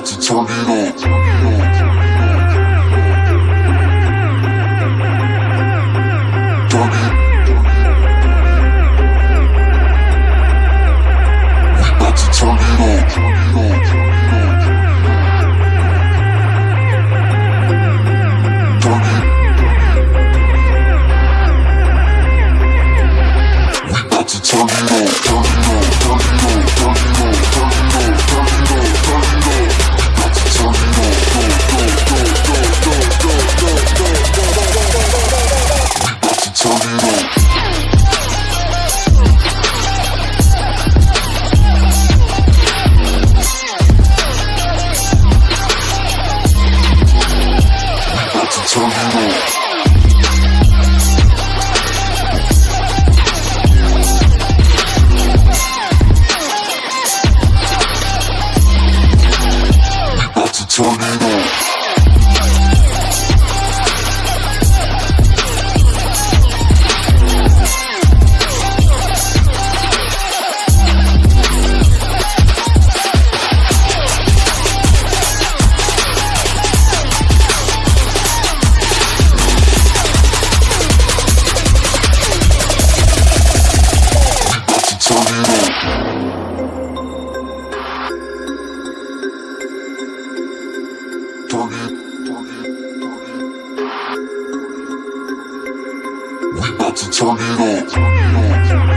out to turn it on. Turn it. We bout to turn it on. turn it up.